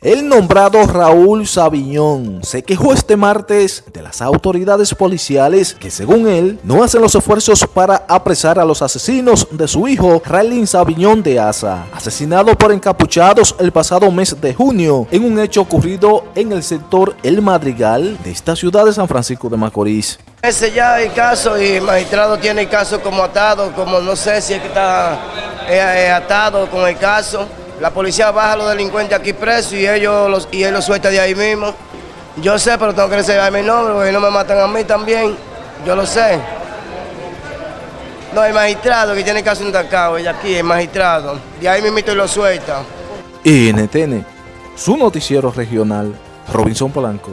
El nombrado Raúl Sabiñón se quejó este martes de las autoridades policiales que según él no hacen los esfuerzos para apresar a los asesinos de su hijo Raylin Sabiñón de Asa, asesinado por encapuchados el pasado mes de junio en un hecho ocurrido en el sector El Madrigal de esta ciudad de San Francisco de Macorís. Ese ya el caso y el magistrado tiene el caso como atado, como no sé si es que está eh, eh, atado con el caso. La policía baja a los delincuentes aquí presos y ellos los, y él los suelta de ahí mismo. Yo sé, pero tengo que reservar mi nombre porque no me matan a mí también. Yo lo sé. No, el magistrado que tiene el caso intacado, ella aquí, el magistrado. De ahí mismo y lo suelta. NTN, su noticiero regional, Robinson Polanco.